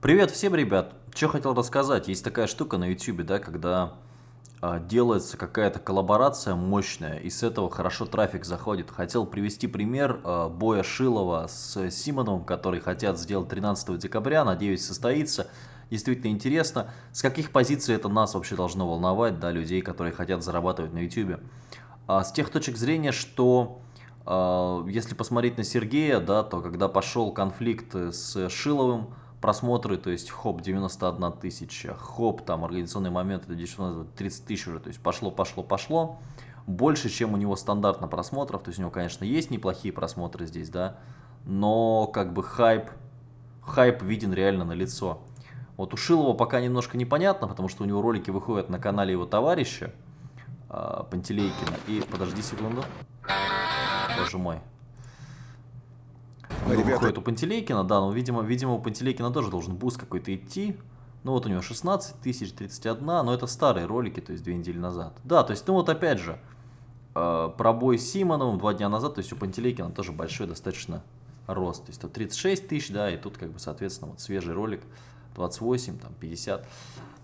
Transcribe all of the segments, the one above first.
Привет всем, ребят! Что хотел рассказать? Есть такая штука на YouTube, да, когда а, делается какая-то коллаборация мощная, и с этого хорошо трафик заходит. Хотел привести пример а, боя Шилова с Симоновым, который хотят сделать 13 декабря, надеюсь, состоится. Действительно интересно, с каких позиций это нас вообще должно волновать, да, людей, которые хотят зарабатывать на YouTube. А, с тех точек зрения, что а, если посмотреть на Сергея, да, то когда пошел конфликт с Шиловым, просмотры, то есть хоп 91 тысяча, хоп там организационный момент это 30 тысяч уже, то есть пошло, пошло, пошло. Больше, чем у него стандартно просмотров, то есть у него, конечно, есть неплохие просмотры здесь, да, но как бы хайп, хайп виден реально на лицо. Вот у Шилова пока немножко непонятно, потому что у него ролики выходят на канале его товарища, э, Пантелейкина. И подожди секунду. Боже мой. Ну, Ребята... выходит у Пантелейкина, да, но, видимо, видимо, у Пантелейкина тоже должен boost какой-то идти. Ну, вот у него 16 тысяч, 31, но это старые ролики, то есть две недели назад. Да, то есть, ну вот опять же, э, пробой с Симоновым два дня назад, то есть у Пантелейкина тоже большой достаточно рост. То есть тут 36 тысяч, да, и тут как бы, соответственно, вот свежий ролик 28, там 50. То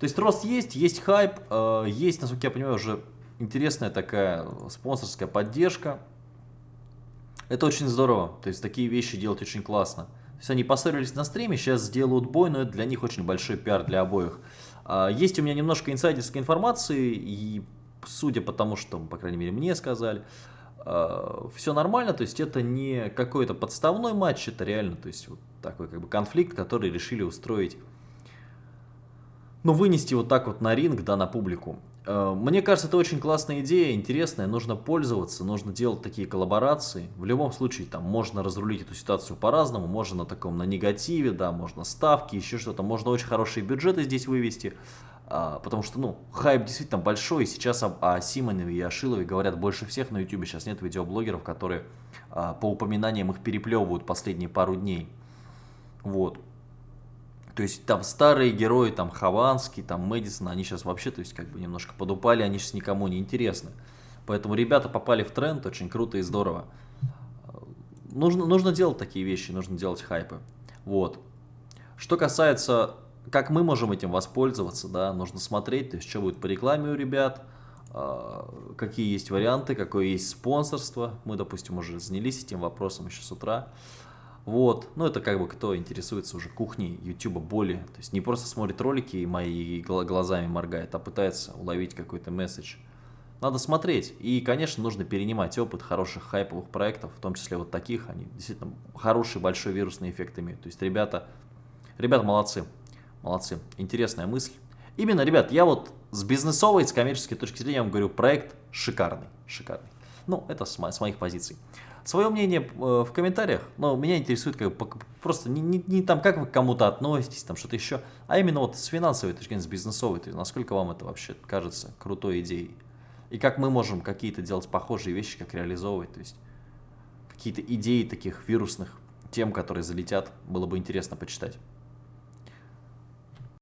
есть рост есть, есть хайп, э, есть, насколько я понимаю, уже интересная такая спонсорская поддержка. Это очень здорово, то есть такие вещи делать очень классно. То есть они поссорились на стриме, сейчас сделают бой, но это для них очень большой пиар для обоих. А, есть у меня немножко инсайдерской информации, и судя по тому, что, по крайней мере, мне сказали, а, все нормально, то есть это не какой-то подставной матч, это реально, то есть вот такой как бы конфликт, который решили устроить, ну, вынести вот так вот на ринг, да, на публику. Э, мне кажется, это очень классная идея, интересная, нужно пользоваться, нужно делать такие коллаборации. В любом случае, там можно разрулить эту ситуацию по-разному, можно на таком, на негативе, да, можно ставки, еще что-то, можно очень хорошие бюджеты здесь вывести, а, потому что, ну, хайп действительно большой, сейчас о, о Симонове и о Шилове говорят больше всех на YouTube, сейчас нет видеоблогеров, которые а, по упоминаниям их переплевывают последние пару дней. Вот. То есть там старые герои, там Хованский, там Мэдисон, они сейчас вообще, то есть как бы немножко подупали, они сейчас никому не интересны. Поэтому ребята попали в тренд, очень круто и здорово. Нужно, нужно делать такие вещи, нужно делать хайпы. Вот. Что касается, как мы можем этим воспользоваться, да, нужно смотреть, то есть что будет по рекламе у ребят, а, какие есть варианты, какое есть спонсорство. Мы, допустим, уже занялись этим вопросом еще с утра. Вот, ну это как бы кто интересуется уже кухней YouTube более, то есть не просто смотрит ролики и мои глазами моргает, а пытается уловить какой-то месседж. Надо смотреть, и, конечно, нужно перенимать опыт хороших хайповых проектов, в том числе вот таких, они действительно хороший большой вирусный эффект имеют. То есть ребята, ребята молодцы, молодцы, интересная мысль. Именно, ребят, я вот с бизнесовой, с коммерческой точки зрения вам говорю, проект шикарный, шикарный. Ну, это с, с моих позиций. Свое мнение э, в комментариях, но меня интересует как просто не, не, не там, как вы к кому-то относитесь, там что-то еще, а именно вот с финансовой точки зрения, с бизнесовой, то есть насколько вам это вообще кажется крутой идеей. И как мы можем какие-то делать похожие вещи, как реализовывать, то есть какие-то идеи таких вирусных тем, которые залетят, было бы интересно почитать.